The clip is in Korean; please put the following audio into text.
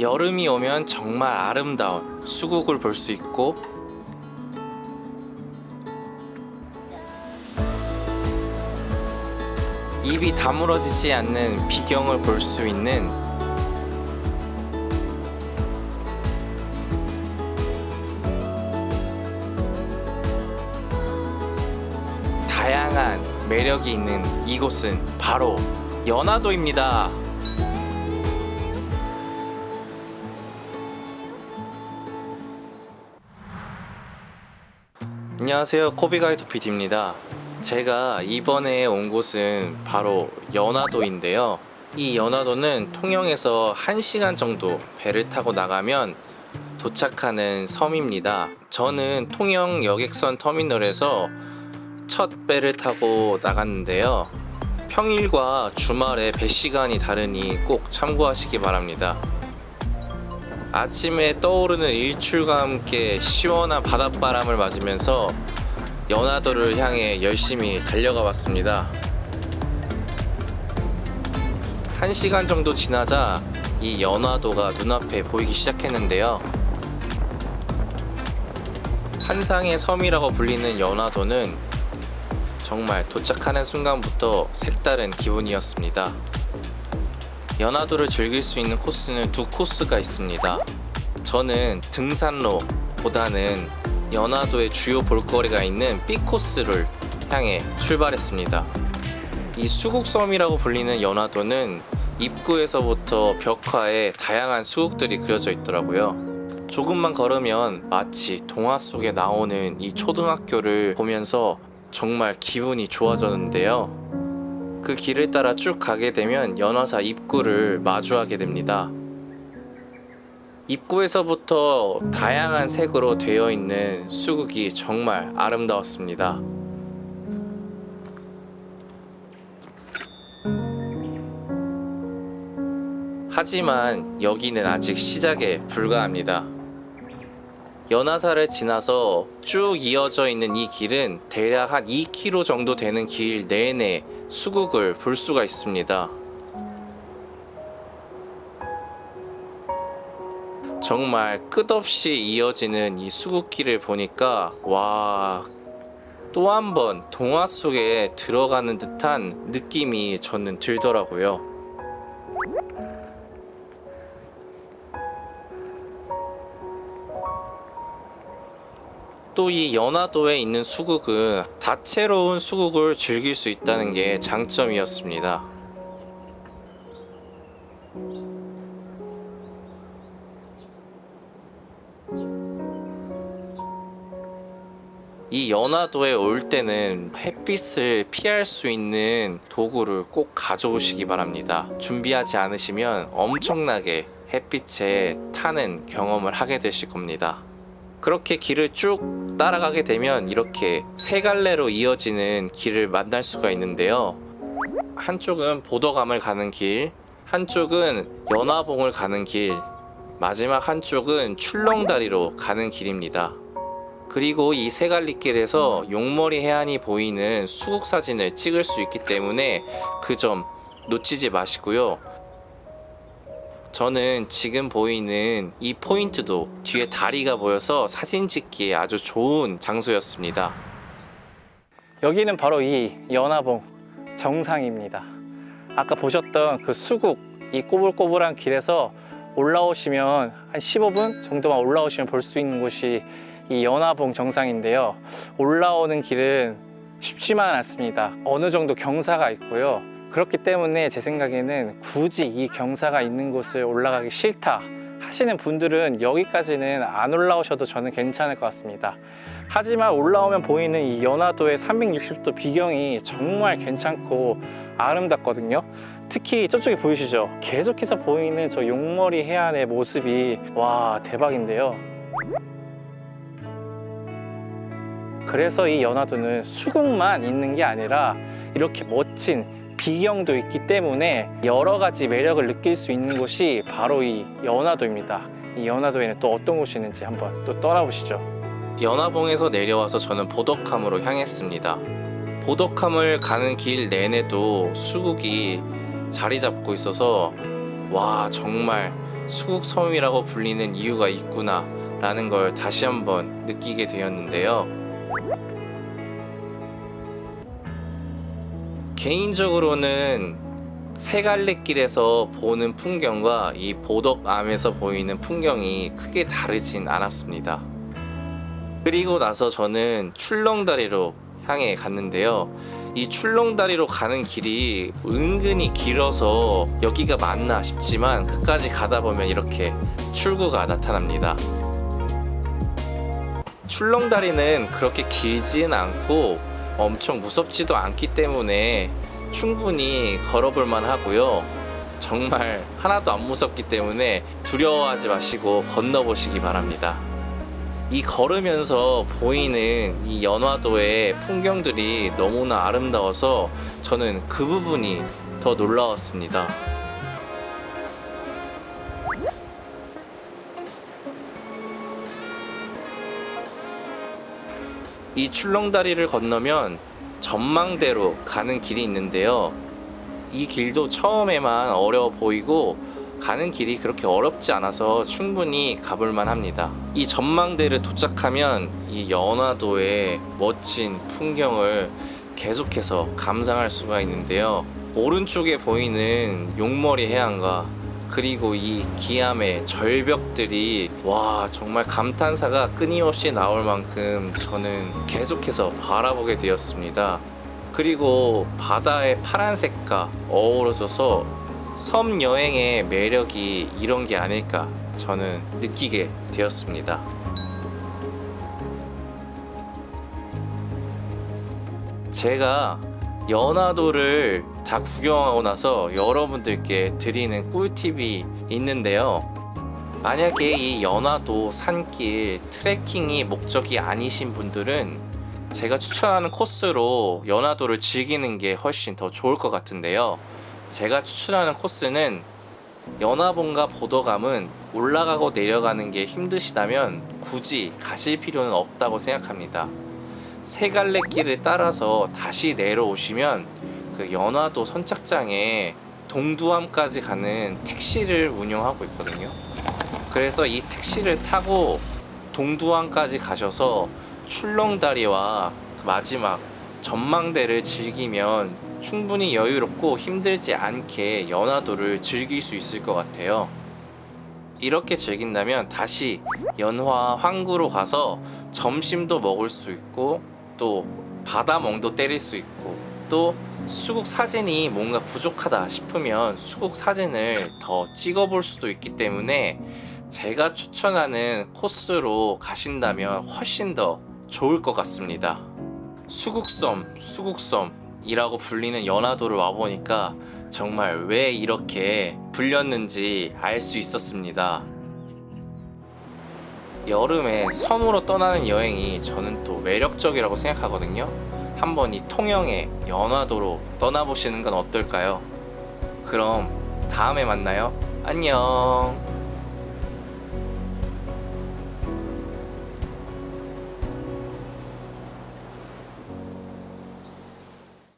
여름이 오면 정말 아름다운 수국을 볼 수 있고 입이 다물어지지 않는 비경을 볼 수 있는 다양한 매력이 있는 이곳은 바로 연화도입니다. 안녕하세요. 코비가이드 PD입니다. 제가 이번에 온 곳은 바로 연화도인데요. 이 연화도는 통영에서 1시간 정도 배를 타고 나가면 도착하는 섬입니다. 저는 통영 여객선 터미널에서 첫 배를 타고 나갔는데요. 평일과 주말에 배 시간이 다르니 꼭 참고하시기 바랍니다 아침에 떠오르는 일출과 함께 시원한 바닷바람을 맞으면서 연화도를 향해 열심히 달려가 봤습니다. 1시간 정도 지나자 이 연화도가 눈앞에 보이기 시작했는데요. 환상의 섬이라고 불리는 연화도는 정말 도착하는 순간부터 색다른 기분이었습니다. 연화도를 즐길 수 있는 코스는 두 코스가 있습니다. 저는 등산로 보다는 연화도의 주요 볼거리가 있는 B 코스를 향해 출발했습니다. 이 수국섬이라고 불리는 연화도는 입구에서부터 벽화에 다양한 수국들이 그려져 있더라고요. 조금만 걸으면 마치 동화 속에 나오는 이 초등학교를 보면서 정말 기분이 좋아졌는데요. 그 길을 따라 쭉 가게 되면 연화사 입구를 마주하게 됩니다. 입구에서부터 다양한 색으로 되어 있는 수국이 정말 아름다웠습니다. 하지만 여기는 아직 시작에 불과합니다. 연화사를 지나서 쭉 이어져 있는 이 길은 대략 한 2km 정도 되는 길 내내 수국을 볼 수가 있습니다. 정말 끝없이 이어지는 이 수국길을 보니까 와, 또 한 번 동화 속에 들어가는 듯한 느낌이 저는 들더라고요. 또 이 연화도에 있는 수국은 다채로운 수국을 즐길 수 있다는 게 장점이었습니다. 이 연화도에 올 때는 햇빛을 피할 수 있는 도구를 꼭 가져오시기 바랍니다. 준비하지 않으시면 엄청나게 햇빛에 타는 경험을 하게 되실 겁니다. 그렇게 길을 쭉 따라가게 되면 이렇게 세 갈래로 이어지는 길을 만날 수가 있는데요. 한쪽은 보더감을 가는 길, 한쪽은 연화봉을 가는 길, 마지막 한쪽은 출렁다리로 가는 길입니다. 그리고 이 세갈리길에서 용머리 해안이 보이는 수국 사진을 찍을 수 있기 때문에 그 점 놓치지 마시고요. 저는 지금 보이는 이 포인트도 뒤에 다리가 보여서 사진 찍기에 아주 좋은 장소였습니다. 여기는 바로 이 연화봉 정상입니다. 아까 보셨던 그 수국 이 꼬불꼬불한 길에서 올라오시면 한 15분 정도만 올라오시면 볼 수 있는 곳이 이 연화봉 정상인데요. 올라오는 길은 쉽지만 않습니다. 어느 정도 경사가 있고요. 그렇기 때문에 제 생각에는 굳이 이 경사가 있는 곳을 올라가기 싫다 하시는 분들은 여기까지는 안 올라오셔도 저는 괜찮을 것 같습니다. 하지만 올라오면 보이는 이 연화도의 360도 비경이 정말 괜찮고 아름답거든요. 특히 저쪽에 보이시죠? 계속해서 보이는 저 용머리 해안의 모습이 와 대박인데요. 그래서 이 연화도는 수국만 있는 게 아니라 이렇게 멋진 비경도 있기 때문에 여러 가지 매력을 느낄 수 있는 곳이 바로 이 연화도입니다. 이 연화도에는 또 어떤 곳이 있는지 한번 또 떠나보시죠. 연화봉에서 내려와서 저는 보덕함으로 향했습니다. 보덕함을 가는 길 내내도 수국이 자리 잡고 있어서 와 정말 수국 섬이라고 불리는 이유가 있구나 라는 걸 다시 한번 느끼게 되었는데요. 개인적으로는 세갈래길에서 보는 풍경과 이 보덕암에서 보이는 풍경이 크게 다르진 않았습니다. 그리고 나서 저는 출렁다리로 향해 갔는데요. 이 출렁다리로 가는 길이 은근히 길어서 여기가 맞나 싶지만 끝까지 가다 보면 이렇게 출구가 나타납니다. 출렁다리는 그렇게 길지는 않고 엄청 무섭지도 않기 때문에 충분히 걸어볼 만 하고요. 정말 하나도 안 무섭기 때문에 두려워하지 마시고 건너보시기 바랍니다. 이 걸으면서 보이는 이 연화도의 풍경들이 너무나 아름다워서 저는 그 부분이 더 놀라웠습니다. 이 출렁다리를 건너면 전망대로 가는 길이 있는데요. 이 길도 처음에만 어려워 보이고 가는 길이 그렇게 어렵지 않아서 충분히 가볼만 합니다. 이 전망대를 도착하면 이 연화도의 멋진 풍경을 계속해서 감상할 수가 있는데요. 오른쪽에 보이는 용머리 해안과 그리고 이 기암의 절벽들이 와 정말 감탄사가 끊임없이 나올 만큼 저는 계속해서 바라보게 되었습니다. 그리고 바다의 파란색과 어우러져서 섬 여행의 매력이 이런 게 아닐까 저는 느끼게 되었습니다. 제가 연화도를 다 구경하고 나서 여러분들께 드리는 꿀팁이 있는데요. 만약에 이 연화도 산길 트레킹이 목적이 아니신 분들은 제가 추천하는 코스로 연화도를 즐기는 게 훨씬 더 좋을 것 같은데요. 제가 추천하는 코스는 연화봉과 보도감은 올라가고 내려가는 게 힘드시다면 굳이 가실 필요는 없다고 생각합니다. 세 갈래 길을 따라서 다시 내려오시면 그 연화도 선착장에 동두암까지 가는 택시를 운영하고 있거든요. 그래서 이 택시를 타고 동두암까지 가셔서 출렁다리와 그 마지막 전망대를 즐기면 충분히 여유롭고 힘들지 않게 연화도를 즐길 수 있을 것 같아요. 이렇게 즐긴다면 다시 연화 항구로 가서 점심도 먹을 수 있고 또 바다멍도 때릴 수 있고 또 수국 사진이 뭔가 부족하다 싶으면 수국 사진을 더 찍어볼 수도 있기 때문에 제가 추천하는 코스로 가신다면 훨씬 더 좋을 것 같습니다. 수국섬, 수국섬이라고 불리는 연화도를 와보니까 정말 왜 이렇게 불렸는지 알 수 있었습니다. 여름에 섬으로 떠나는 여행이 저는 또 매력적이라고 생각하거든요. 한번 이 통영의 연화도로 떠나보시는 건 어떨까요? 그럼 다음에 만나요. 안녕.